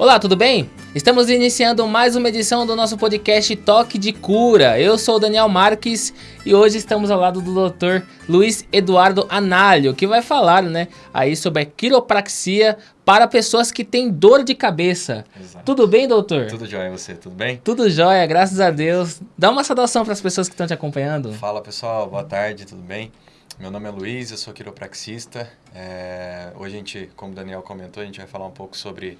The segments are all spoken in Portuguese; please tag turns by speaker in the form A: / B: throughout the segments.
A: Olá, tudo bem? Estamos iniciando mais uma edição do nosso podcast Toque de Cura. Eu sou o Daniel Marques e hoje estamos ao lado do Dr. Luiz Eduardo Análio, que vai falar, né, aí sobre a quiropraxia para pessoas que têm dor de cabeça. Exato. Tudo bem, doutor?
B: Tudo jóia, você? Tudo bem?
A: Tudo jóia, graças a Deus. Dá uma saudação para as pessoas que estão te acompanhando.
B: Fala, pessoal. Boa tarde, tudo bem? Meu nome é Luiz, eu sou quiropraxista. É... Hoje a gente, como o Daniel comentou, a gente vai falar um pouco sobre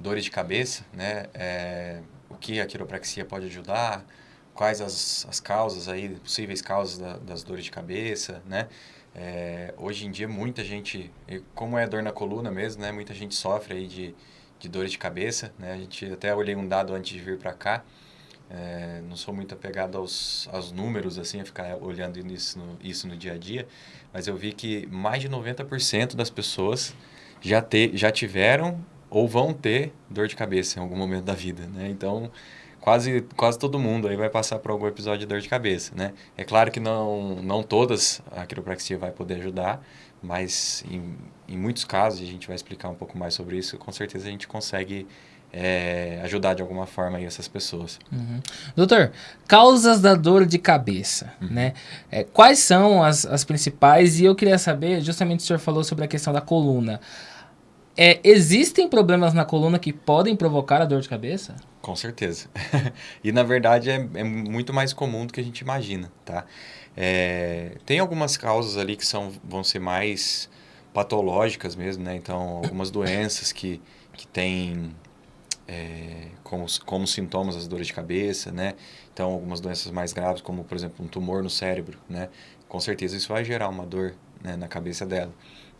B: dores de cabeça, né? É, o que a quiropraxia pode ajudar, quais as, as causas aí, possíveis causas da, das dores de cabeça, né? É, hoje em dia muita gente, como é dor na coluna mesmo, né? Muita gente sofre aí de, de dores de cabeça, né? A gente até olhei um dado antes de vir para cá, é, não sou muito apegado aos, aos números, assim, a ficar olhando isso no, isso no dia a dia, mas eu vi que mais de 90% das pessoas já, te, já tiveram ou vão ter dor de cabeça em algum momento da vida, né? Então, quase, quase todo mundo aí vai passar por algum episódio de dor de cabeça, né? É claro que não, não todas a quiropraxia vai poder ajudar, mas em, em muitos casos, a gente vai explicar um pouco mais sobre isso, com certeza a gente consegue é, ajudar de alguma forma aí essas pessoas.
A: Uhum. Doutor, causas da dor de cabeça, uhum. né? É, quais são as, as principais? E eu queria saber, justamente o senhor falou sobre a questão da coluna. É, existem problemas na coluna que podem provocar a dor de cabeça?
B: Com certeza. e na verdade é, é, muito mais comum do que a gente imagina, tá? É, tem algumas causas ali que são, vão ser mais patológicas mesmo, né? Então, algumas doenças que, que têm é, como, como sintomas as dores de cabeça, né? Então, algumas doenças mais graves, como, por exemplo, um tumor no cérebro, né? Com certeza isso vai gerar uma dor né, na cabeça dela.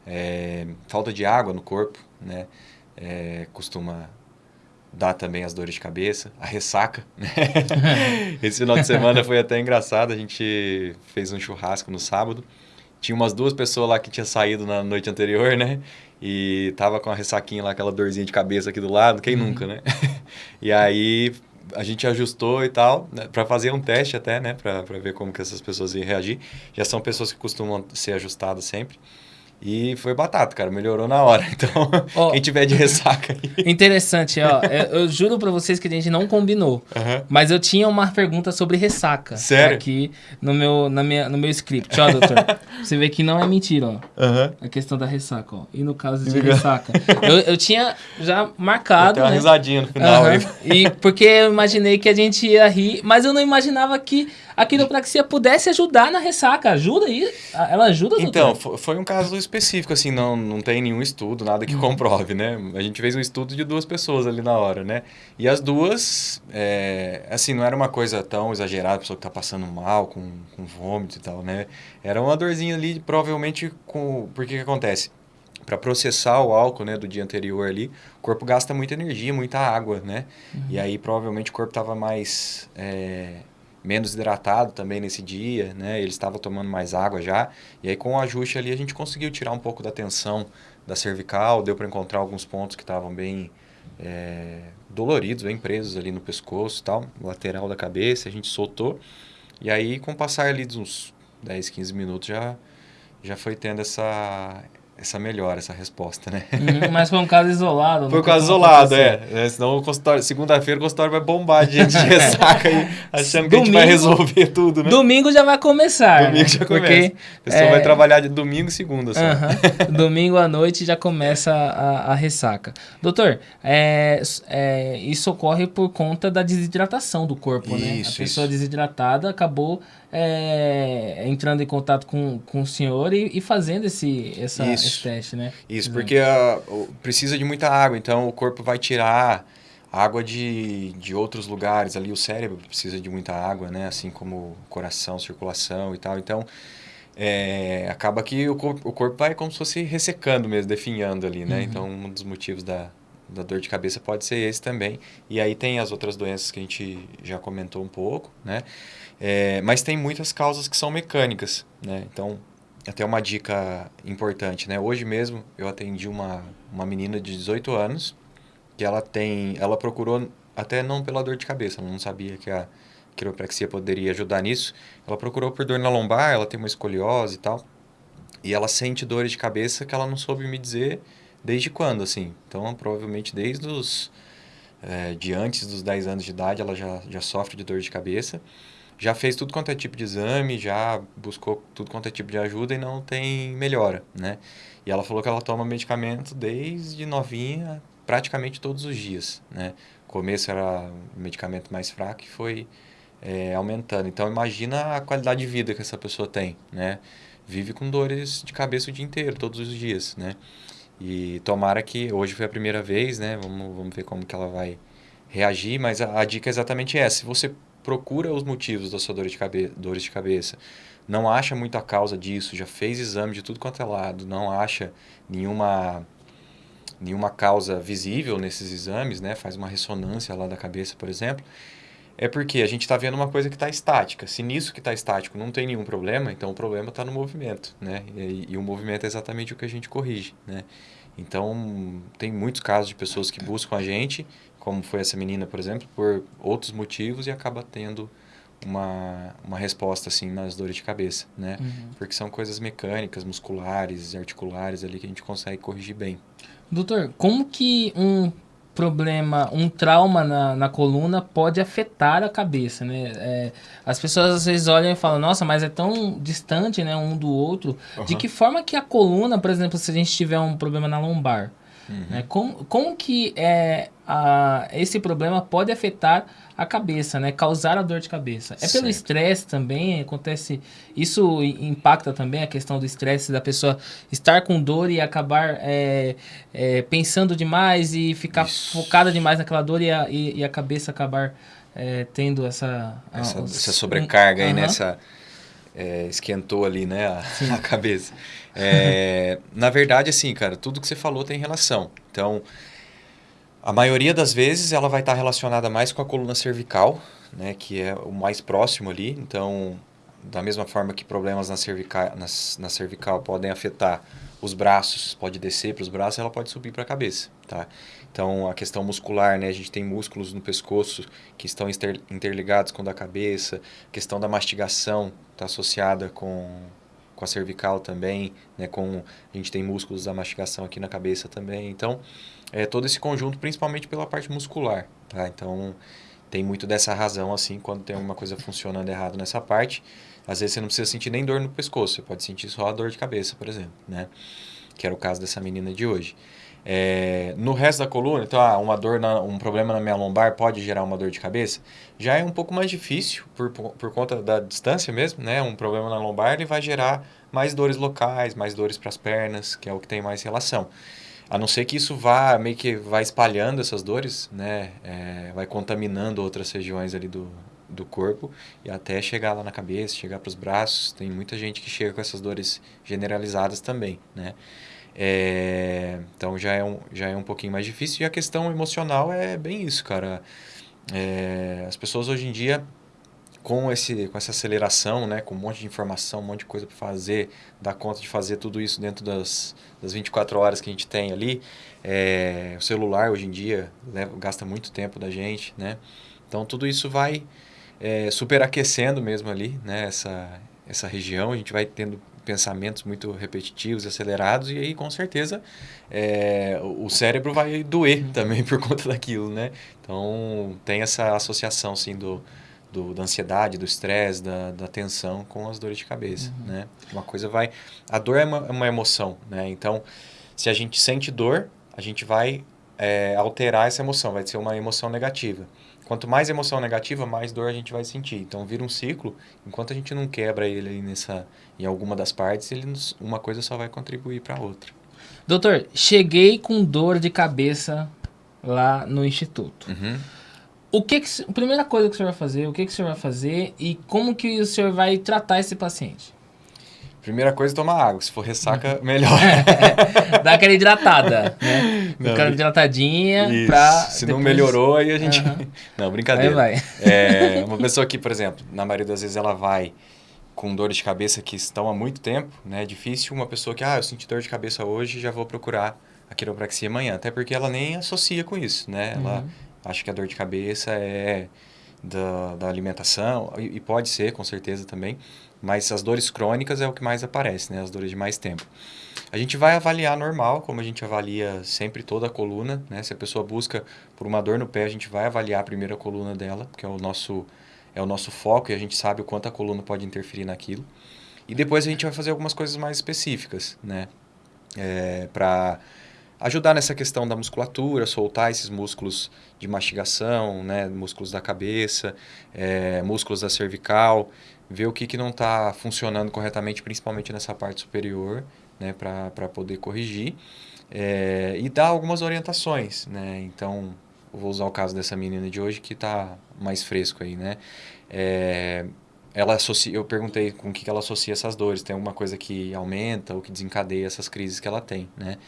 B: É, falta de água no corpo, né? É, costuma dar também as dores de cabeça, a ressaca. Né? Esse final de semana foi até engraçado, a gente fez um churrasco no sábado. Tinha umas duas pessoas lá que tinha saído na noite anterior, né? E tava com a ressaquinha lá, aquela dorzinha de cabeça aqui do lado, quem uhum. nunca, né? e aí a gente ajustou e tal, né, para fazer um teste até, né? Para ver como que essas pessoas iam reagir. Já são pessoas que costumam ser ajustadas sempre. E foi batata, cara. Melhorou na hora. Então, oh, quem tiver de ressaca aí.
A: Interessante, ó. eu, eu, juro pra vocês que a gente não combinou. Uhum. Mas eu tinha uma pergunta sobre ressaca.
B: Sério?
A: Aqui no meu, na minha, no meu script. Ó, doutor. você vê que não é mentira, ó. Uhum. A questão da ressaca, ó. E no caso de ressaca. eu, eu tinha já marcado. Tem
B: uma
A: né?
B: risadinha no final uhum. aí.
A: E porque eu imaginei que a gente ia rir, mas eu não imaginava que a quiropraxia pudesse ajudar na ressaca. Ajuda aí? Ela ajuda,
B: doutor? Então, foi um caso específico, assim, não, não tem nenhum estudo, nada que uhum. comprove, né? A gente fez um estudo de duas pessoas ali na hora, né? E as duas, é, assim, não era uma coisa tão exagerada, a pessoa que tá passando mal, com, com vômito e tal, né? Era uma dorzinha ali, provavelmente com... Porque que acontece? para processar o álcool né, do dia anterior ali, o corpo gasta muita energia, muita água, né? Uhum. E aí provavelmente o corpo estava mais é, menos hidratado também nesse dia, né? Ele estava tomando mais água já. E aí com o ajuste ali a gente conseguiu tirar um pouco da tensão da cervical, deu para encontrar alguns pontos que estavam bem é, doloridos, bem presos ali no pescoço e tal, lateral da cabeça, a gente soltou. E aí com o passar ali de uns 10, 15 minutos já já foi tendo essa essa melhora, essa resposta, né?
A: Uhum, mas foi um caso isolado.
B: Foi um caso isolado, é. é. Senão o consultório, segunda-feira o consultório vai bombar de gente de ressaca aí, achando domingo, que a gente vai resolver tudo, né?
A: Domingo já vai começar.
B: Domingo né? já começa. Porque, a pessoa é... vai trabalhar de domingo e segunda só.
A: Uhum. domingo à noite já começa a, a ressaca. Doutor, é, é, isso ocorre por conta da desidratação do corpo, isso, né? A pessoa isso. desidratada acabou é, entrando em contato com, com o senhor e, e fazendo esse, essa, esse teste, né?
B: Isso, porque a, precisa de muita água, então o corpo vai tirar água de, de outros lugares. Ali o cérebro precisa de muita água, né? Assim como coração, circulação e tal. Então, é, acaba que o corpo, o corpo vai como se fosse ressecando mesmo, definhando ali, né? Uhum. Então, um dos motivos da, da dor de cabeça pode ser esse também. E aí tem as outras doenças que a gente já comentou um pouco, né? É, mas tem muitas causas que são mecânicas, né? Então, até uma dica importante, né? Hoje mesmo eu atendi uma, uma menina de 18 anos que ela tem, ela procurou até não pela dor de cabeça, não sabia que a quiropraxia poderia ajudar nisso. Ela procurou por dor na lombar, ela tem uma escoliose e tal. E ela sente dores de cabeça que ela não soube me dizer desde quando, assim. Então, provavelmente desde os é, de antes dos 10 anos de idade, ela já, já sofre de dor de cabeça. Já fez tudo quanto é tipo de exame, já buscou tudo quanto é tipo de ajuda e não tem melhora, né? E ela falou que ela toma medicamento desde novinha, praticamente todos os dias, né? começo era um medicamento mais fraco e foi é, aumentando. Então imagina a qualidade de vida que essa pessoa tem, né? Vive com dores de cabeça o dia inteiro, todos os dias, né? E tomara que hoje foi a primeira vez, né? Vamos, vamos ver como que ela vai reagir, mas a, a dica é exatamente essa. Se você procura os motivos da sua dor de cabeça, dores de cabeça, não acha muito a causa disso, já fez exame de tudo quanto é lado, não acha nenhuma nenhuma causa visível nesses exames, né? Faz uma ressonância lá da cabeça, por exemplo. É porque a gente está vendo uma coisa que está estática. Se nisso que está estático não tem nenhum problema, então o problema está no movimento, né? E, e, o movimento é exatamente o que a gente corrige, né? Então, tem muitos casos de pessoas que buscam a gente, como foi essa menina, por exemplo, por outros motivos e acaba tendo uma, uma resposta assim nas dores de cabeça, né? Uhum. Porque são coisas mecânicas, musculares, articulares ali que a gente consegue corrigir bem.
A: Doutor, como que um problema, um trauma na, na coluna pode afetar a cabeça, né? É, as pessoas às vezes olham e falam, nossa, mas é tão distante, né, um do outro. Uhum. De que forma que a coluna, por exemplo, se a gente tiver um problema na lombar, uhum. né, como, como que é, a, esse problema pode afetar a cabeça, né? Causar a dor de cabeça. É certo. pelo estresse também, acontece... Isso impacta também a questão do estresse, da pessoa estar com dor e acabar é, é, pensando demais e ficar Isso. focada demais naquela dor e a, e, e a cabeça acabar é, tendo essa...
B: Essa, essa sobrecarga um, aí, uh -huh. nessa... É, esquentou ali, né, a, a cabeça. É, na verdade, assim, cara, tudo que você falou tem relação. Então, a maioria das vezes ela vai estar relacionada mais com a coluna cervical, né, que é o mais próximo ali. Então, da mesma forma que problemas na cervical, na, na cervical podem afetar os braços, pode descer para os braços, ela pode subir para a cabeça, tá? Então, a questão muscular, né? A gente tem músculos no pescoço que estão interligados com o da cabeça. A questão da mastigação está associada com, com a cervical também, né? Com, a gente tem músculos da mastigação aqui na cabeça também. Então, é, todo esse conjunto, principalmente pela parte muscular. Tá? Então, tem muito dessa razão, assim, quando tem alguma coisa funcionando errado nessa parte. Às vezes você não precisa sentir nem dor no pescoço, você pode sentir só a dor de cabeça, por exemplo, né? Que era o caso dessa menina de hoje. É, no resto da coluna, então, ah, uma dor, na, um problema na minha lombar pode gerar uma dor de cabeça. Já é um pouco mais difícil por, por, conta da distância mesmo, né? Um problema na lombar ele vai gerar mais dores locais, mais dores para as pernas, que é o que tem mais relação. A não ser que isso vá meio que vai espalhando essas dores, né? É, vai contaminando outras regiões ali do, do corpo e até chegar lá na cabeça, chegar para os braços. Tem muita gente que chega com essas dores generalizadas também, né? É, então já é, um, já é um pouquinho mais difícil. E a questão emocional é bem isso, cara. É, as pessoas hoje em dia com, esse, com essa aceleração, né, com um monte de informação, um monte de coisa para fazer, dar conta de fazer tudo isso dentro das, das 24 horas que a gente tem ali. É, o celular hoje em dia leva, gasta muito tempo da gente, né? Então tudo isso vai é, superaquecendo mesmo ali, né, essa, essa região. A gente vai tendo pensamentos muito repetitivos, acelerados, e aí com certeza é, o cérebro vai doer uhum. também por conta daquilo, né? Então tem essa associação, sim, do do, da ansiedade, do estresse, da, da tensão com as dores de cabeça, uhum. né? Uma coisa vai... A dor é uma, é uma, emoção, né? Então, se a gente sente dor, a gente vai é, alterar essa emoção, vai ser uma emoção negativa. Quanto mais emoção negativa, mais dor a gente vai sentir. Então, vira um ciclo. Enquanto a gente não quebra ele nessa, em alguma das partes, ele, uma coisa só vai contribuir para a outra.
A: Doutor, cheguei com dor de cabeça lá no instituto. Uhum. O que, que a primeira coisa que o senhor vai fazer, o que, que o senhor vai fazer e como que o senhor vai tratar esse paciente?
B: Primeira coisa, tomar água. Se for ressaca, melhor.
A: Dá aquela hidratada, né? Não, aquela hidratadinha isso. pra...
B: Se depois... não melhorou, aí a gente... Uhum. Não, brincadeira. Aí vai. É, uma pessoa que, por exemplo, na maioria das vezes ela vai com dores de cabeça que estão há muito tempo, né? É difícil uma pessoa que, ah, eu senti dor de cabeça hoje, já vou procurar a quiropraxia amanhã. Até porque ela nem associa com isso, né? Ela... Uhum Acho que a dor de cabeça é da, da alimentação, e, e, pode ser, com certeza também, mas as dores crônicas é o que mais aparece, né? As dores de mais tempo. A gente vai avaliar normal, como a gente avalia sempre toda a coluna, né? Se a pessoa busca por uma dor no pé, a gente vai avaliar a primeira coluna dela, que é o nosso, é o nosso foco e a gente sabe o quanto a coluna pode interferir naquilo. E depois a gente vai fazer algumas coisas mais específicas, né? É, para ajudar nessa questão da musculatura, soltar esses músculos de mastigação, né? músculos da cabeça, é, músculos da cervical, ver o que, que não está funcionando corretamente, principalmente nessa parte superior, né? para poder corrigir. É, e dar algumas orientações, né? Então, vou usar o caso dessa menina de hoje que está mais fresco aí, né? É, ela associa, eu perguntei com o que ela associa essas dores. Tem alguma coisa que aumenta ou que desencadeia essas crises que ela tem, né?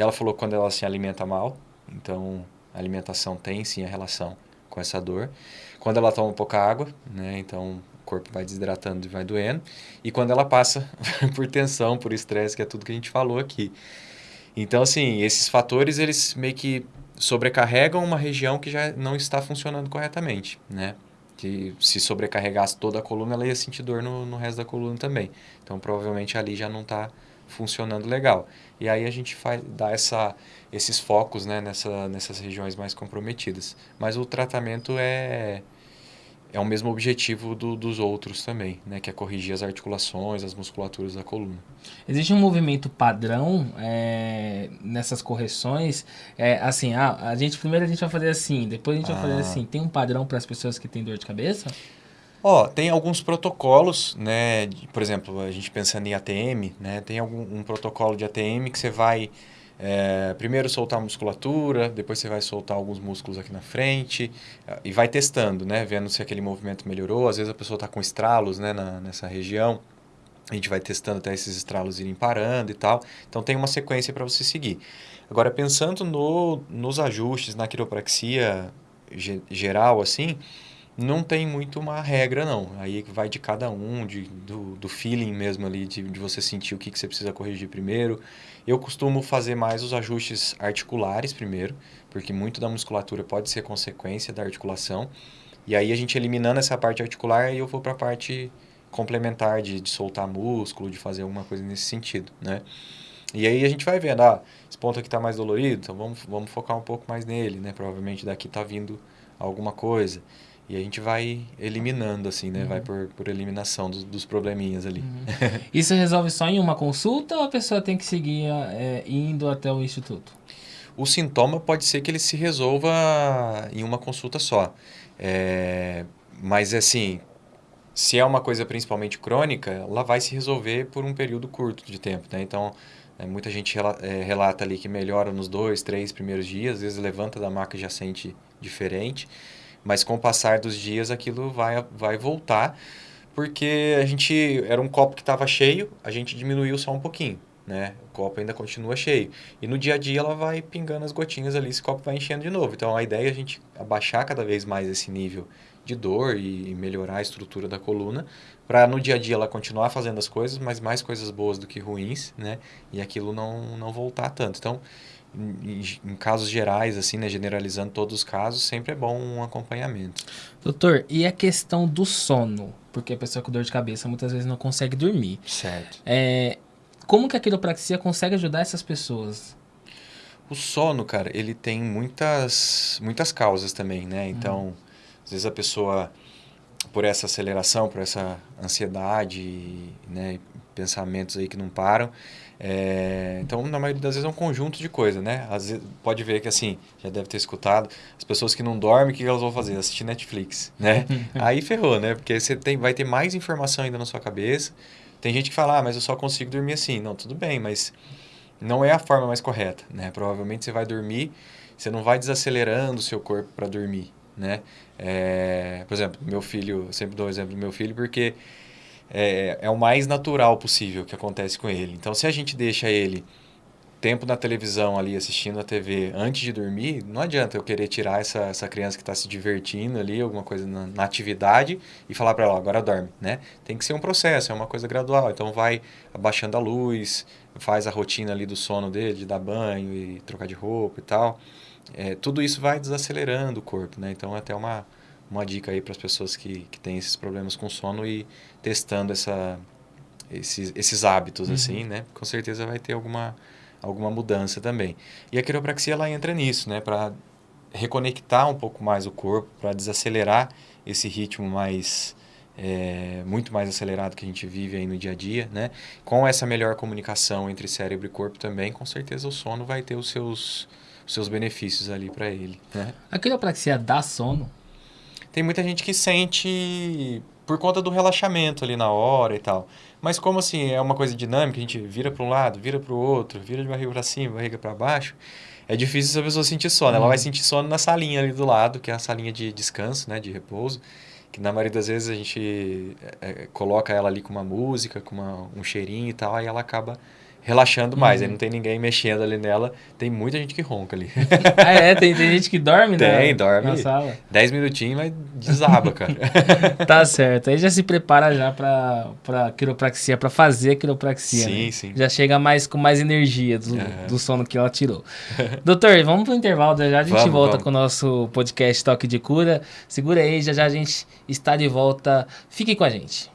B: Ela falou quando ela se alimenta mal, então a alimentação tem sim a relação com essa dor. Quando ela toma pouca água, né? Então o corpo vai desidratando e vai doendo. E quando ela passa por tensão, por estresse, que é tudo que a gente falou aqui. Então, assim, esses fatores, eles meio que sobrecarregam uma região que já não está funcionando corretamente, né? que se sobrecarregasse toda a coluna, ela ia sentir dor no, no resto da coluna também. Então, provavelmente ali já não está funcionando legal. E aí a gente faz, dá essa, esses focos né, nessa, nessas regiões mais comprometidas. Mas o tratamento é é o mesmo objetivo do, dos outros também, né? Que é corrigir as articulações, as musculaturas da coluna.
A: Existe um movimento padrão é, nessas correções? É, assim, ah, a gente primeiro a gente vai fazer assim, depois a gente ah. vai fazer ah. assim. Tem um padrão para as pessoas que têm dor de cabeça?
B: Ó, oh, tem alguns protocolos, né? Por exemplo, a gente pensando em ATM, né? Tem algum um protocolo de ATM que você vai é, primeiro soltar a musculatura, depois você vai soltar alguns músculos aqui na frente é, e vai testando, né? Vendo se aquele movimento melhorou. Às vezes a pessoa está com estralos né, na, nessa região. A gente vai testando até esses estralos irem parando e tal. Então tem uma sequência para você seguir. Agora, pensando no, nos ajustes na quiropraxia geral, assim, não tem muito uma regra, não. Aí vai de cada um, de, do, do feeling mesmo ali, de, de você sentir o que, que você precisa corrigir primeiro. Eu costumo fazer mais os ajustes articulares primeiro, porque muito da musculatura pode ser consequência da articulação. E aí a gente eliminando essa parte articular, eu vou para a parte complementar de, de soltar músculo, de fazer alguma coisa nesse sentido, né? E aí a gente vai vendo, ah, esse ponto aqui está mais dolorido, então vamos, vamos focar um pouco mais nele, né? Provavelmente daqui está vindo alguma coisa. E a gente vai eliminando, assim, né? Uhum. Vai por, por eliminação dos, dos probleminhas ali. Uhum.
A: Isso resolve só em uma consulta ou a pessoa tem que seguir é, indo até o instituto?
B: O sintoma pode ser que ele se resolva em uma consulta só. É, mas, assim, se é uma coisa principalmente crônica, ela vai se resolver por um período curto de tempo, né? Então, é, muita gente é, relata ali que melhora nos dois, três primeiros dias, às vezes levanta da maca e já sente diferente. Mas com o passar dos dias aquilo vai, vai voltar, porque a gente era um copo que estava cheio, a gente diminuiu só um pouquinho. Né? O copo ainda continua cheio. E no dia a dia ela vai pingando as gotinhas ali, esse copo vai enchendo de novo. Então a ideia é a gente abaixar cada vez mais esse nível de dor e melhorar a estrutura da coluna, para no dia a dia ela continuar fazendo as coisas, mas mais coisas boas do que ruins, né? E aquilo não, não voltar tanto. Então, em, em, casos gerais, assim, né, generalizando todos os casos, sempre é bom um acompanhamento.
A: Doutor, e a questão do sono? Porque a pessoa com dor de cabeça muitas vezes não consegue dormir.
B: Certo.
A: É, como que a quiropraxia consegue ajudar essas pessoas?
B: O sono, cara, ele tem muitas, muitas causas também, né? Então, uhum. às vezes a pessoa, por essa aceleração, por essa ansiedade, né, pensamentos aí que não param, é, então, na maioria das vezes é um conjunto de coisas, né? Às vezes, pode ver que, assim, já deve ter escutado, as pessoas que não dormem, o que elas vão fazer? Assistir Netflix, né? Aí ferrou, né? Porque você tem, vai ter mais informação ainda na sua cabeça. Tem gente que fala, ah, mas eu só consigo dormir assim. Não, tudo bem, mas não é a forma mais correta, né? Provavelmente você vai dormir, você não vai desacelerando o seu corpo para dormir, né? É, por exemplo, meu filho, sempre dou o exemplo do meu filho, porque é, é o mais natural possível que acontece com ele. Então, se a gente deixa ele tempo na televisão ali assistindo a TV antes de dormir, não adianta eu querer tirar essa, essa criança que está se divertindo ali, alguma coisa na, na atividade e falar para ela, agora dorme, né? Tem que ser um processo, é uma coisa gradual. Então vai abaixando a luz, faz a rotina ali do sono dele, de dar banho e trocar de roupa e tal. É, tudo isso vai desacelerando o corpo, né? Então é até uma, uma dica aí para as pessoas que, que têm esses problemas com sono e testando essa, esses, esses hábitos, uhum. assim, né? Com certeza vai ter alguma, alguma mudança também. E a quiropraxia, ela entra nisso, né? Para reconectar um pouco mais o corpo, para desacelerar esse ritmo mais... É, muito mais acelerado que a gente vive aí no dia a dia, né? Com essa melhor comunicação entre cérebro e corpo também, com certeza o sono vai ter os seus, os seus benefícios ali para ele, né?
A: A quiropraxia dá sono?
B: Tem muita gente que sente por conta do relaxamento ali na hora e tal. Mas como assim é uma coisa dinâmica, a gente vira para um lado, vira para o outro, vira de barriga para cima, barriga para baixo, é difícil essa pessoa sentir sono. Ela vai uhum. sentir sono na salinha ali do lado, que é a salinha de descanso, né, de repouso, que na maioria das vezes a gente é, coloca ela ali com uma música, com uma, um cheirinho e tal, aí ela acaba relaxando mais. Uhum. Aí não tem ninguém mexendo ali nela. Tem muita gente que ronca ali.
A: ah, é? Tem, tem gente que dorme,
B: tem,
A: né?
B: Tem, dorme. Na sala. Dez minutinhos, mas desaba, cara.
A: tá certo. Aí já se prepara já pra, pra quiropraxia, pra fazer a quiropraxia.
B: Sim,
A: né?
B: sim.
A: Já chega mais com mais energia do, uhum. do sono que ela tirou. Doutor, vamos pro intervalo. Já, já a gente vamos, volta vamos. com o nosso podcast Toque de Cura. Segura aí, já já a gente está de volta. Fique com a gente.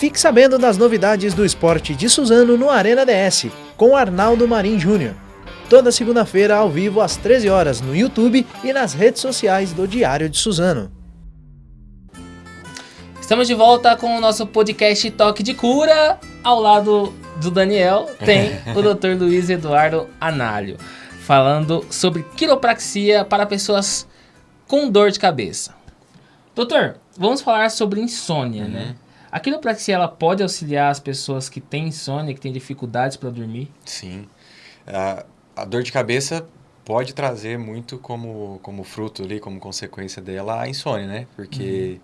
C: Fique sabendo das novidades do esporte de Suzano no Arena DS, com Arnaldo Marim Júnior. Toda segunda-feira ao vivo às 13 horas no YouTube e nas redes sociais do Diário de Suzano.
A: Estamos de volta com o nosso podcast Toque de Cura. Ao lado do Daniel tem o Dr. Luiz Eduardo Análio, falando sobre quiropraxia para pessoas com dor de cabeça. Doutor, vamos falar sobre insônia, né? uhum. né? A quiropraxia ela pode auxiliar as pessoas que têm insônia, que têm dificuldades para dormir?
B: Sim. A, a dor de cabeça pode trazer muito como, como fruto ali, como consequência dela, a insônia, né? Porque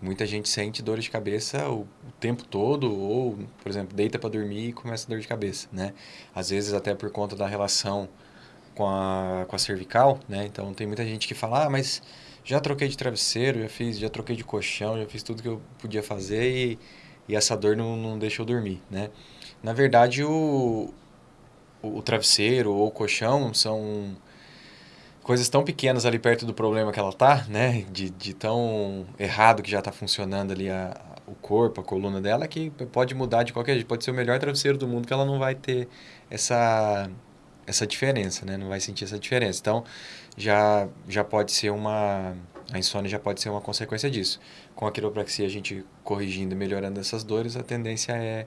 B: uhum. muita gente sente dor de cabeça o, o, tempo todo, ou, por exemplo, deita para dormir e começa a dor de cabeça, né? Às vezes até por conta da relação com a, com a cervical, né? Então tem muita gente que fala, ah, mas já troquei de travesseiro, já fiz, já troquei de colchão, já fiz tudo que eu podia fazer e, e essa dor não, não deixa eu dormir, né? Na verdade, o, o, o travesseiro ou o colchão são coisas tão pequenas ali perto do problema que ela tá, né? De, de tão errado que já está funcionando ali a, o corpo, a coluna dela, que pode mudar de qualquer jeito. Pode ser o melhor travesseiro do mundo que ela não vai ter essa, essa diferença, né? Não vai sentir essa diferença. Então, já, já pode ser uma... A insônia já pode ser uma consequência disso. Com a quiropraxia, a gente corrigindo e melhorando essas dores, a tendência é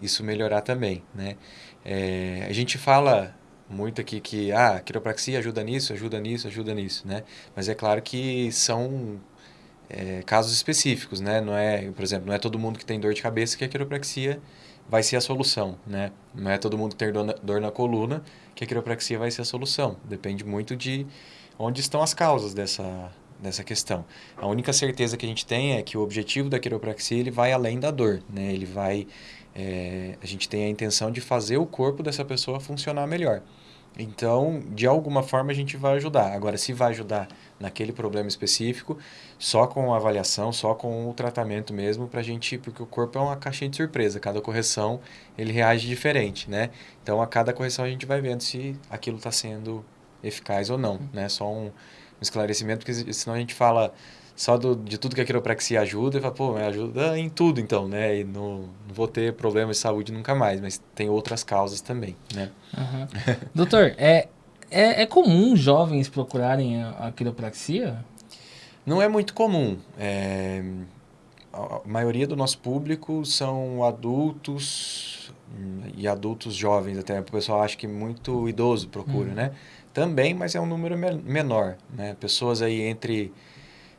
B: isso melhorar também, né? É, a gente fala muito aqui que ah, a quiropraxia ajuda nisso, ajuda nisso, ajuda nisso, né? Mas é claro que são é, casos específicos, né? Não é, por exemplo, não é todo mundo que tem dor de cabeça que a quiropraxia vai ser a solução, né? Não é todo mundo tem dor na, dor na coluna que a quiropraxia vai ser a solução. Depende muito de onde estão as causas dessa, dessa questão. A única certeza que a gente tem é que o objetivo da quiropraxia ele vai além da dor, né? Ele vai, é, a gente tem a intenção de fazer o corpo dessa pessoa funcionar melhor. Então, de alguma forma a gente vai ajudar. Agora, se vai ajudar naquele problema específico, só com a avaliação, só com o tratamento mesmo, para a gente, porque o corpo é uma caixinha de surpresa. Cada correção ele reage diferente, né? Então, a cada correção a gente vai vendo se aquilo está sendo eficaz ou não, né? Só um, um esclarecimento, porque senão a gente fala só do, de tudo que a quiropraxia ajuda, e fala, pô, ajuda em tudo então, né? E não, não vou ter problemas de saúde nunca mais, mas tem outras causas também, né?
A: Uhum. Doutor, é, é, é, comum jovens procurarem a, a quiropraxia?
B: Não é muito comum. É, a maioria do nosso público são adultos e adultos jovens até. O pessoal acha que muito idoso procura, uhum. né? Também, mas é um número menor, né? Pessoas aí entre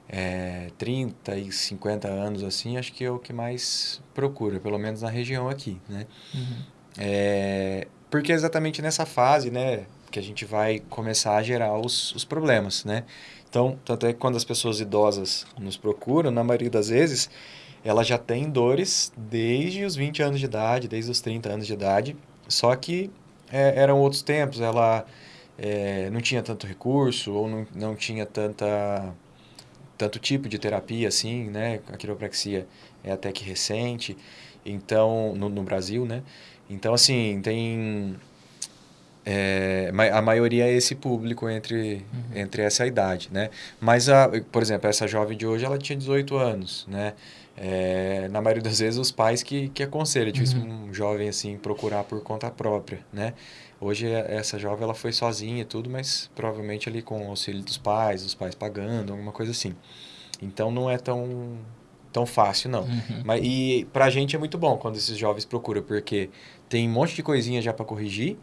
B: é, 30 e 50 anos, assim, acho que é o que mais procura, pelo menos na região aqui, né? Uhum. É, porque é exatamente nessa fase, né, que a gente vai começar a gerar os, os problemas, né? Então, tanto é que quando as pessoas idosas nos procuram, na maioria das vezes, ela já tem dores desde os 20 anos de idade, desde os 30 anos de idade, só que é, eram outros tempos, ela é, não tinha tanto recurso ou não, não tinha tanta tanto tipo de terapia assim, né? A quiropraxia é até que recente, então no, no Brasil, né? Então assim tem É, a maioria é esse público entre, uhum. entre essa idade, né? Mas, a, por exemplo, essa jovem de hoje, ela tinha 18 anos, né? É, na maioria das vezes, os pais que, que aconselham, tipo, uhum. um jovem, assim, procurar por conta própria, né? Hoje, essa jovem, ela foi sozinha e tudo, mas provavelmente ali com o auxílio dos pais, os pais pagando, alguma coisa assim. Então, não é tão, tão fácil, não. Uhum. Mas, e pra gente é muito bom quando esses jovens procuram, porque tem um monte de coisinha já para corrigir,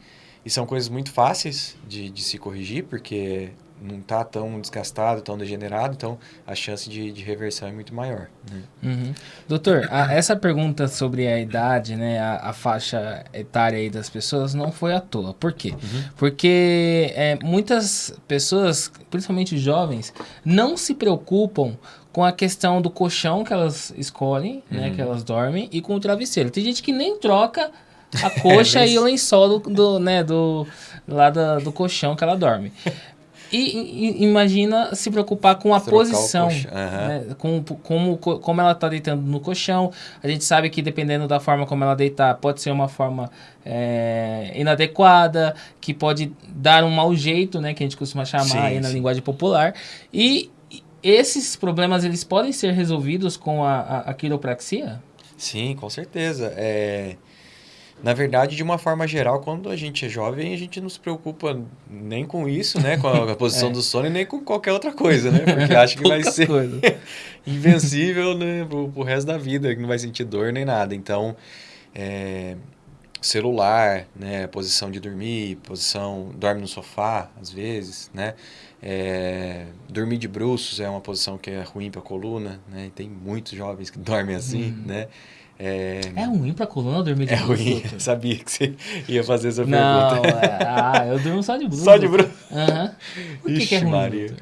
B: e são coisas muito fáceis de, de se corrigir, porque não está tão desgastado, tão degenerado, então a chance de, de reversão é muito maior. Né?
A: Uhum. Doutor, a, essa pergunta sobre a idade, né, a, a, faixa etária aí das pessoas não foi à toa. Por quê? Uhum. Porque é, muitas pessoas, principalmente jovens, não se preocupam com a questão do colchão que elas escolhem, né, uhum. né, que elas dormem, e com o travesseiro. Tem gente que nem troca a coxa é, e o lençol do, do, né, do, lá do, do colchão que ela dorme. E, e, imagina se preocupar com a Trocar posição, uhum. né? com como, como ela está deitando no colchão. A gente sabe que dependendo da forma como ela deitar, pode ser uma forma é, inadequada, que pode dar um mau jeito, né? Que a gente costuma chamar sim, aí na sim. linguagem popular. E esses problemas, eles podem ser resolvidos com a, a, a quiropraxia?
B: Sim, com certeza. É... Na verdade, de uma forma geral, quando a gente é jovem, a gente não se preocupa nem com isso, né? Com a, posição é. do sono e nem com qualquer outra coisa, né? Porque acha que vai ser invencível né? pro, pro resto da vida, que não vai sentir dor nem nada. Então, é, celular, né? Posição de dormir, posição... Dorme no sofá, às vezes, né? É, dormir de bruços é uma posição que é ruim para a coluna, né? Tem muitos jovens que dormem assim, hum. né?
A: É, é ruim pra coluna dormir de
B: É ruim, eu sabia que você ia fazer essa Não, pergunta.
A: É, ah, eu durmo só de bruxo.
B: Só de bruxo?
A: Aham. Uhum. Por que, Ixi, que é ruim? Maria.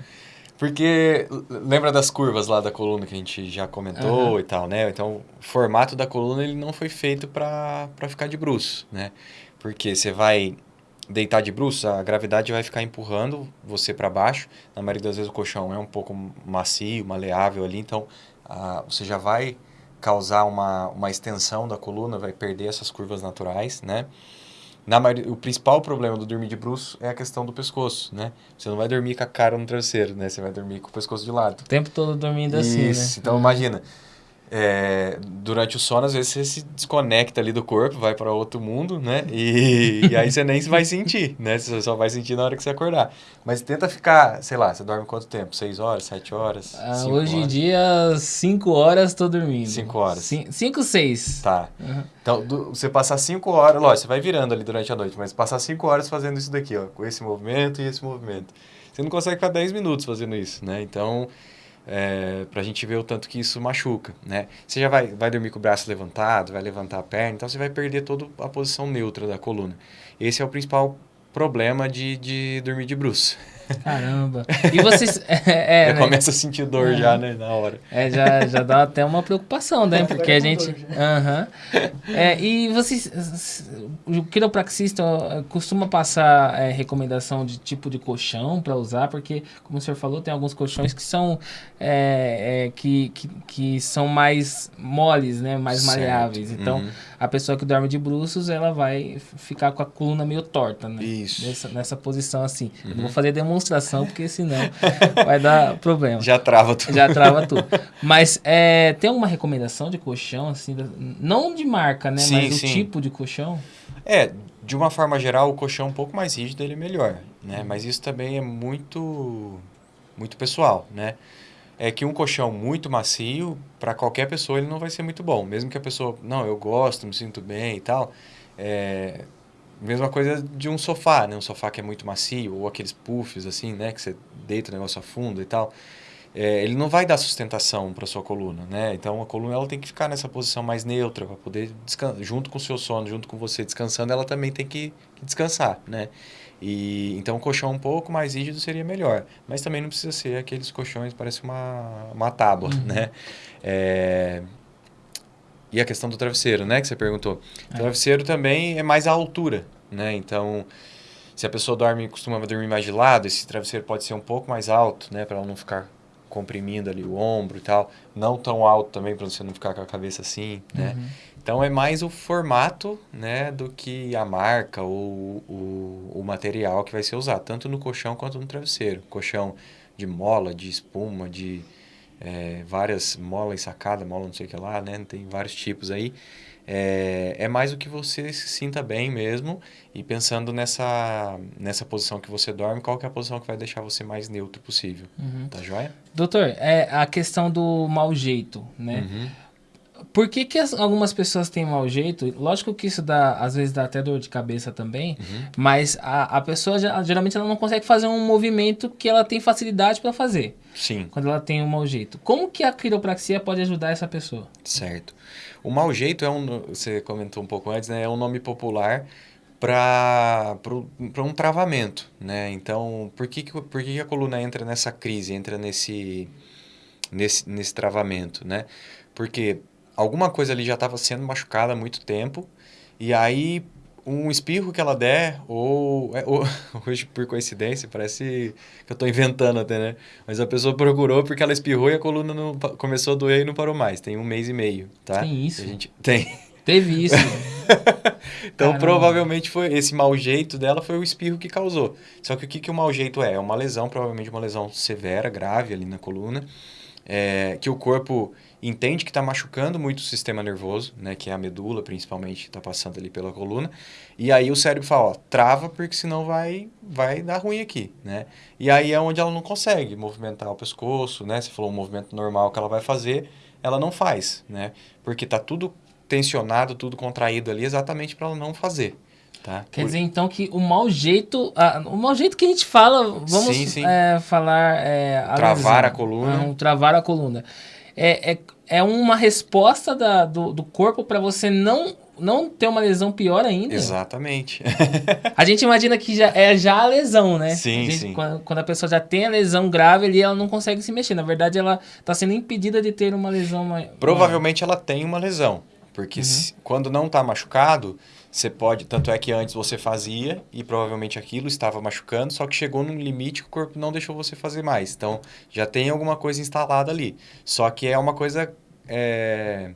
B: Porque lembra das curvas lá da coluna que a gente já comentou uhum. e tal, né? Então, o formato da coluna ele não foi feito para ficar de bruxo, né? Porque você vai deitar de bruxo, a gravidade vai ficar empurrando você para baixo. Na maioria das vezes o colchão é um pouco macio, maleável ali, então a, você já vai causar uma, uma extensão da coluna, vai perder essas curvas naturais, né? Na maioria, o principal problema do dormir de bruço é a questão do pescoço, né? Você não vai dormir com a cara no travesseiro, né? Você vai dormir com o pescoço de lado.
A: O tempo todo dormindo Isso. assim,
B: né? Então, imagina, é, durante o sono, às vezes você se desconecta ali do corpo, vai para outro mundo, né? E, e, aí você nem vai sentir, né? Você só vai sentir na hora que você acordar. Mas tenta ficar, sei lá, você dorme quanto tempo? Seis horas, sete horas?
A: Ah, hoje em dia, cinco horas tô dormindo.
B: Cinco horas.
A: Cin cinco, seis.
B: Tá. Uhum. Então, do, você passar cinco horas, lógico, você vai virando ali durante a noite, mas passar cinco horas fazendo isso daqui, ó, com esse movimento e esse movimento. Você não consegue ficar dez minutos fazendo isso, né? Então é, para a gente ver o tanto que isso machuca, né? Você já vai, vai dormir com o braço levantado, vai levantar a perna, então você vai perder toda a posição neutra da coluna. Esse é o principal problema de, de dormir de bruxo.
A: Caramba. E vocês. É,
B: é, já né? começa a sentir dor é. já, né? Na hora.
A: É, já, já dá até uma preocupação, né? Porque a gente. Aham. Uhum. É, e vocês. O quiropraxista costuma passar é, recomendação de tipo de colchão para usar, porque, como o senhor falou, tem alguns colchões que são. É, é, que, que, que, são mais moles, né? Mais certo. maleáveis. Então, uhum. a pessoa que dorme de bruços, ela vai ficar com a coluna meio torta, né?
B: Isso.
A: Nessa, nessa posição assim. Uhum. Eu não vou fazer demonstração demonstração, porque senão vai dar problema.
B: Já trava tudo.
A: Já trava tudo. Mas é, tem uma recomendação de colchão, assim, não de marca, né? Sim, mas sim. o tipo de colchão?
B: É, de uma forma geral, o colchão um pouco mais rígido ele é melhor, né? Mas isso também é muito, muito pessoal, né? É que um colchão muito macio, para qualquer pessoa, ele não vai ser muito bom. Mesmo que a pessoa, não, eu gosto, me sinto bem e tal, é, Mesma coisa de um sofá, né? Um sofá que é muito macio, ou aqueles puffs, assim, né? Que você deita o negócio a fundo e tal. É, ele não vai dar sustentação para sua coluna, né? Então a coluna ela tem que ficar nessa posição mais neutra para poder junto com o seu sono, junto com você descansando, ela também tem que, que descansar, né? E então um colchão um pouco mais rígido seria melhor, mas também não precisa ser aqueles colchões parece uma uma tábua, uhum. né? É, e a questão do travesseiro, né, que você perguntou. É. O travesseiro também é mais a altura, né? Então, se a pessoa dorme, costuma dormir mais de lado, esse travesseiro pode ser um pouco mais alto, né, para ela não ficar comprimindo ali o ombro e tal, não tão alto também para você não ficar com a cabeça assim, né? Uhum. Então é mais o formato né, do que a marca ou o, o material que vai ser usado, tanto no colchão quanto no travesseiro. Colchão de mola, de espuma, de é, várias mola ensacada, mola não sei o que lá, né? Tem vários tipos aí. É, é mais o que você se sinta bem mesmo e pensando nessa, nessa posição que você dorme, qual que é a posição que vai deixar você mais neutro possível. Uhum. Tá joia?
A: Doutor, é a questão do mau jeito, né? Uhum. Por que, que as, algumas pessoas têm mau jeito? Lógico que isso dá, às vezes dá até dor de cabeça também, uhum. mas a, a pessoa geralmente ela não consegue fazer um movimento que ela tem facilidade para fazer.
B: Sim.
A: Quando ela tem um mau jeito. Como que a quiropraxia pode ajudar essa pessoa?
B: Certo. O mau jeito é um, você comentou um pouco antes, né? É um nome popular para um travamento, né? Então, por que, por que a coluna entra nessa crise, entra nesse, nesse, nesse travamento, né? Porque alguma coisa ali já estava sendo machucada há muito tempo, e aí um espirro que ela der, ou, é, ou, hoje por coincidência, parece que eu estou inventando até, né? Mas a pessoa procurou porque ela espirrou e a coluna não, começou a doer e não parou mais. Tem um mês e meio, tá?
A: Tem isso?
B: A gente, tem.
A: Teve isso.
B: então, Caramba. provavelmente foi esse mau jeito dela foi o espirro que causou. Só que o que, que o mau jeito é? É uma lesão, provavelmente uma lesão severa, grave ali na coluna, é, que o corpo entende que está machucando muito o sistema nervoso, né, que é a medula principalmente, está passando ali pela coluna, e aí o cérebro fala, ó, trava porque senão vai vai dar ruim aqui, né? E aí é onde ela não consegue movimentar o pescoço, né? Se falou um movimento normal que ela vai fazer, ela não faz, né? Porque está tudo tensionado, tudo contraído ali exatamente para ela não fazer. Tá?
A: Quer Por... dizer, então, que o mau jeito. o mau jeito que a gente fala, vamos sim, sim. É, falar. É,
B: travar a coluna.
A: Não, travar a coluna é, é, é uma resposta da, do, do corpo para você não não ter uma lesão pior ainda.
B: Exatamente.
A: a gente imagina que já é já a lesão, né?
B: Sim,
A: a gente,
B: sim.
A: Quando, quando, a pessoa já tem a lesão grave ali, ela não consegue se mexer. Na verdade, ela está sendo impedida de ter uma lesão maior.
B: Provavelmente ela tem uma lesão. Porque uhum. se, quando não está machucado, você pode, tanto é que antes você fazia e provavelmente aquilo estava machucando, só que chegou num limite que o corpo não deixou você fazer mais. Então já tem alguma coisa instalada ali. Só que é uma coisa é,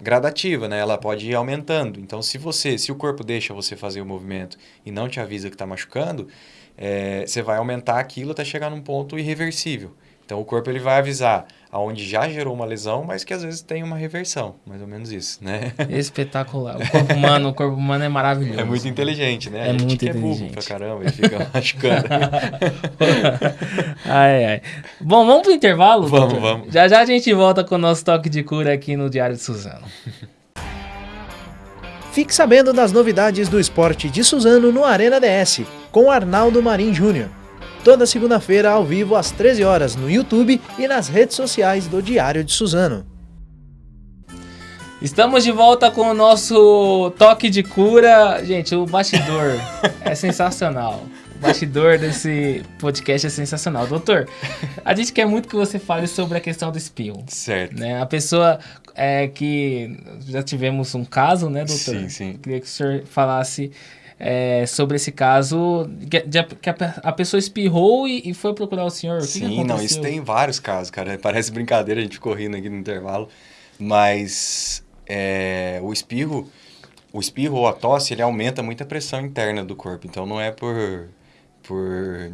B: gradativa, né? Ela pode ir aumentando. Então se você, se o corpo deixa você fazer o movimento e não te avisa que está machucando, é, você vai aumentar aquilo até chegar num ponto irreversível. Então o corpo ele vai avisar aonde já gerou uma lesão, mas que às vezes tem uma reversão, mais ou menos isso, né?
A: Espetacular. O corpo humano, o corpo humano é maravilhoso.
B: É muito inteligente, né?
A: É
B: a gente
A: muito
B: que
A: inteligente.
B: é burro pra caramba e fica machucando.
A: ai, ai. Bom, vamos pro intervalo?
B: Vamos, doutor? vamos.
A: Já já a gente volta com o nosso toque de cura aqui no Diário de Suzano.
C: Fique sabendo das novidades do esporte de Suzano no Arena DS, com Arnaldo Marim Júnior toda segunda-feira ao vivo às 13 horas no YouTube e nas redes sociais do Diário de Suzano.
A: Estamos de volta com o nosso toque de cura. Gente, o bastidor é sensacional. O bastidor desse podcast é sensacional. Doutor, a gente quer muito que você fale sobre a questão do espirro.
B: Certo.
A: Né? A pessoa é, que... Já tivemos um caso, né, doutor?
B: Sim, sim.
A: Queria que o senhor falasse é, sobre esse caso, que, de, que a, a, pessoa espirrou e, e, foi procurar o senhor. O
B: Sim,
A: que
B: não, isso tem vários casos, cara. Parece brincadeira, a gente correndo aqui no intervalo. Mas é, o espirro, o espirro ou a tosse, ele aumenta muito a pressão interna do corpo. Então não é por. por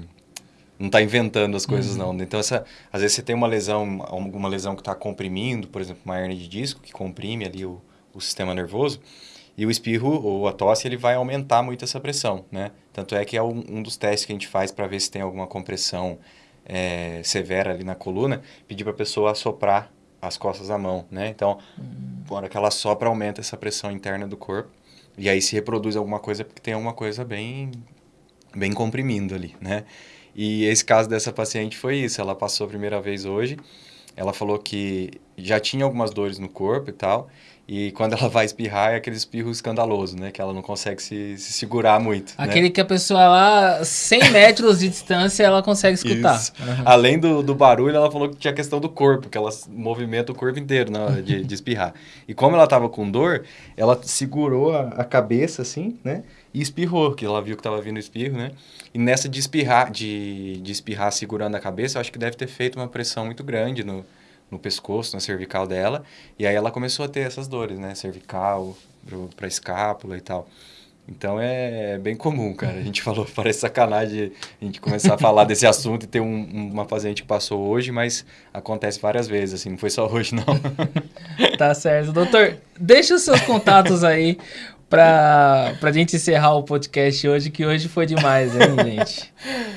B: não está inventando as coisas, uhum. não. Então, essa, às vezes você tem uma lesão, alguma lesão que está comprimindo, por exemplo, uma hernia de disco, que comprime ali o, o sistema nervoso. E o espirro ou a tosse ele vai aumentar muito essa pressão, né? Tanto é que é um, um dos testes que a gente faz para ver se tem alguma compressão é, severa ali na coluna, pedir para a pessoa assoprar as costas da mão, né? Então, hum. na hora que ela sopra, aumenta essa pressão interna do corpo. E aí se reproduz alguma coisa porque tem alguma coisa bem, bem comprimindo ali, né? E esse caso dessa paciente foi isso. Ela passou a primeira vez hoje. Ela falou que já tinha algumas dores no corpo e tal. E quando ela vai espirrar, é aquele espirro escandaloso, né? Que ela não consegue se, se segurar muito.
A: Né? Aquele
B: né?
A: que a pessoa lá, 100 metros de distância, ela consegue escutar.
B: Uhum. Além do, do barulho, ela falou que tinha a questão do corpo, que ela movimenta o corpo inteiro na hora de, de espirrar. E como ela estava com dor, ela segurou a, a, cabeça assim, né? E espirrou, que ela viu que estava vindo o espirro, né? E nessa de espirrar, de, de espirrar segurando a cabeça, eu acho que deve ter feito uma pressão muito grande no, no pescoço, na cervical dela. E aí ela começou a ter essas dores, né? Cervical, para escápula e tal. Então é bem comum, cara. A gente falou, parece sacanagem a gente começar a falar desse assunto e ter um, uma paciente que passou hoje, mas acontece várias vezes, assim, não foi só hoje, não.
A: tá certo. Doutor, deixa os seus contatos aí pra, pra gente encerrar o podcast hoje, que hoje foi demais, hein, gente?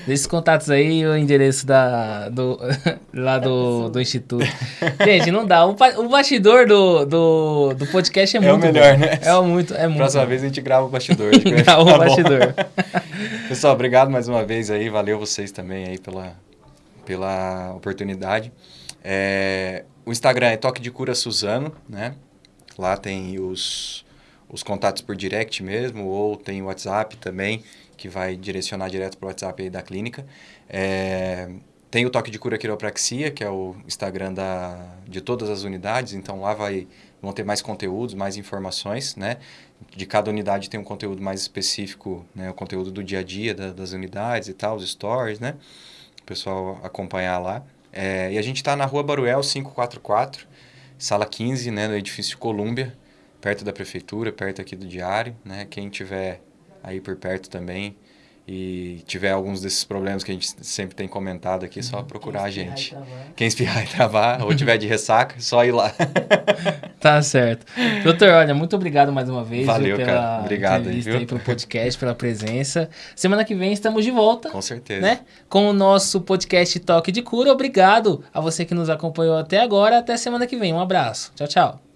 A: Deixa os contatos aí o endereço da, do, lá do, do Instituto. Gente, não dá. O, o bastidor do, do, do podcast é, é muito
B: É o melhor,
A: bom.
B: né?
A: É muito, é muito.
B: Próxima vez a gente grava o bastidor.
A: grava o bastidor.
B: Pessoal, obrigado mais uma vez aí. Valeu vocês também aí pela, pela oportunidade. É, o Instagram é Toque de Cura Suzano, né? Lá tem os os contatos por direct mesmo, ou tem o WhatsApp também, que vai direcionar direto para o WhatsApp aí da clínica. É, tem o Toque de Cura Quiropraxia, que é o Instagram da, de todas as unidades, então lá vai, vão ter mais conteúdos, mais informações, né? De cada unidade tem um conteúdo mais específico, né? O conteúdo do dia a dia da, das unidades e tal, os stories, né? O pessoal acompanhar lá. É, e a gente está na Rua Baruel 544, sala 15, né? No edifício Colômbia, perto da prefeitura, perto aqui do diário, né? Quem tiver aí por perto também e tiver alguns desses problemas que a gente sempre tem comentado aqui, só procurar a gente. Quem espirrar e travar, ou tiver de ressaca, só ir lá.
A: tá certo. Doutor, olha, muito obrigado mais uma vez
B: Valeu,
A: pela
B: cara. Obrigado
A: entrevista
B: aí,
A: aí pelo podcast, pela presença. Semana que vem estamos de volta.
B: Com certeza.
A: Né? Com o nosso podcast Toque de Cura. Obrigado a você que nos acompanhou até agora. Até semana que vem. Um abraço. Tchau, tchau.